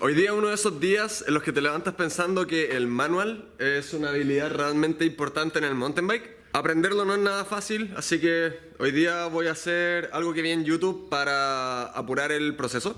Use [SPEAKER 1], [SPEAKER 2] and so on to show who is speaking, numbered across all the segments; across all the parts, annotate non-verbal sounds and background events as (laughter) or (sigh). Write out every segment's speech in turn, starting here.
[SPEAKER 1] Hoy día uno de esos días en los que te levantas pensando que el manual es una habilidad realmente importante en el mountain bike. Aprenderlo no es nada fácil, así que hoy día voy a hacer algo que vi en YouTube para apurar el proceso.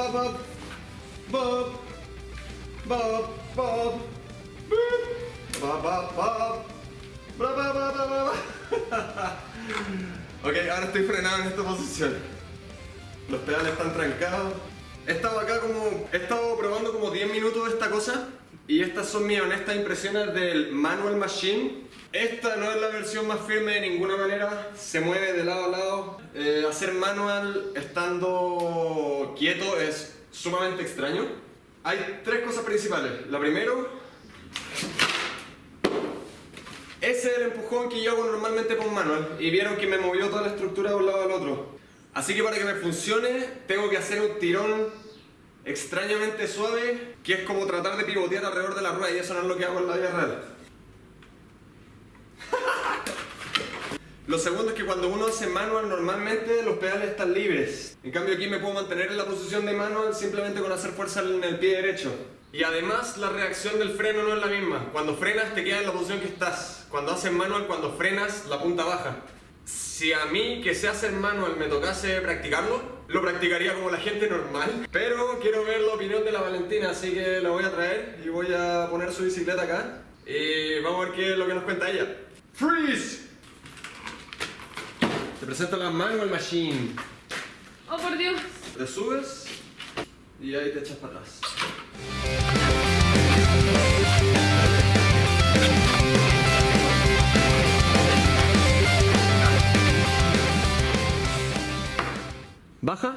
[SPEAKER 1] Bob, ok, ahora estoy frenado en esta posición. Los pedales están trancados. He estado acá como... He estado probando como 10 minutos esta cosa. Y estas son mis honestas impresiones del Manual Machine. Esta no es la versión más firme de ninguna manera, se mueve de lado a lado. Eh, hacer manual estando quieto es sumamente extraño. Hay tres cosas principales. La primero, ese es el empujón que yo hago normalmente con manual y vieron que me movió toda la estructura de un lado al otro. Así que para que me funcione tengo que hacer un tirón extrañamente suave que es como tratar de pivotear alrededor de la rueda y eso no es lo que hago en la vida real. (laughs) Lo segundo es que cuando uno hace manual normalmente los pedales están libres. En cambio aquí me puedo mantener en la posición de manual simplemente con hacer fuerza en el pie derecho. Y además la reacción del freno no es la misma. Cuando frenas te quedas en la posición que estás. Cuando haces manual, cuando frenas, la punta baja. Si a mí que sé hacer manual me tocase practicarlo, lo practicaría como la gente normal. Pero quiero ver la opinión de la Valentina, así que la voy a traer y voy a poner su bicicleta acá. Y vamos a ver qué es lo que nos cuenta ella. ¡Freeze! Te presento la Manual Machine.
[SPEAKER 2] Oh, por Dios.
[SPEAKER 1] Te subes y ahí te echas para atrás. Baja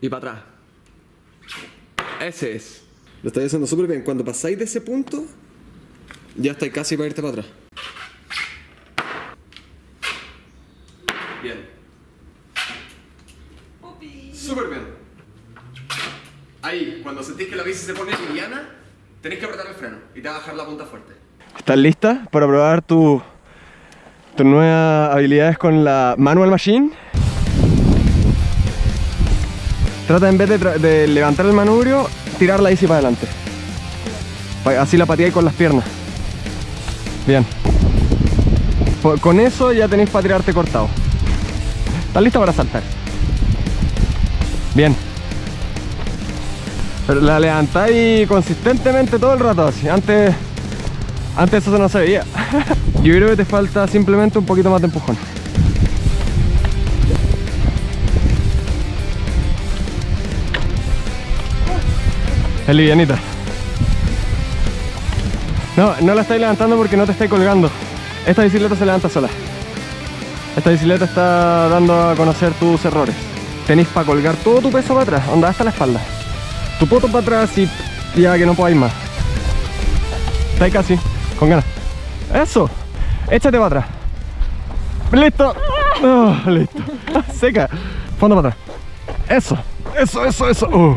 [SPEAKER 1] y para atrás. Ese es. Lo estáis haciendo súper bien. Cuando pasáis de ese punto, ya estáis casi para irte para atrás. Bien. Súper bien. Ahí, cuando sentís que la bici se pone liviana, tenéis que apretar el freno y te va a bajar la punta fuerte.
[SPEAKER 3] ¿Estás lista para probar tu, tus nuevas habilidades con la Manual Machine? Trata en vez de, levantar el manubrio, tirar la bici para adelante. Así la pateáis con las piernas. Bien. Po- Con eso ya tenéis para tirarte cortado. ¿Estás lista para saltar? Bien. Pero la levantáis consistentemente todo el rato así. Antes, antes eso no se veía. (laughs) Yo creo que te falta simplemente un poquito más de empujón. Es livianita. No, no la estáis levantando porque no te estáis colgando. Esta bicicleta se levanta sola. Esta bicicleta está dando a conocer tus errores. Tenéis para colgar todo tu peso para atrás, onda hasta la espalda. Tu poto para atrás y ya que no podáis más. Estáis casi, con ganas. Eso, échate para atrás. Listo. Oh, listo. (laughs) Seca. Fondo para atrás. Eso, eso, eso, eso. Uh.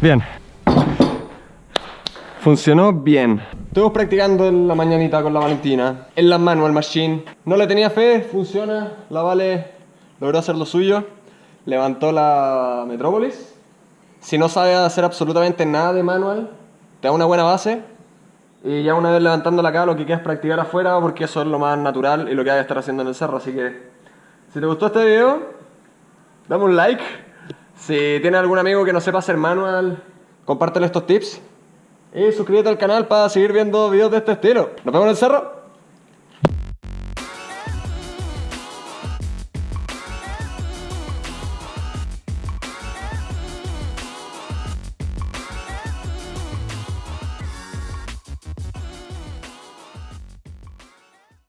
[SPEAKER 3] Bien. Funcionó bien. Estuvimos practicando en la mañanita con la Valentina. En la manual machine. No le tenía fe, funciona. La Vale logró hacer lo suyo. Levantó la Metrópolis. Si no sabe hacer absolutamente nada de manual, te da una buena base. Y ya una vez levantándola acá, lo que queda es practicar afuera porque eso es lo más natural y lo que hay que estar haciendo en el cerro. Así que
[SPEAKER 1] Si te gustó este video, dame un like. Si tienes algún amigo que no sepa hacer manual, compártelo estos tips. Y suscríbete al canal para seguir viendo videos de este estilo. Nos vemos en el cerro.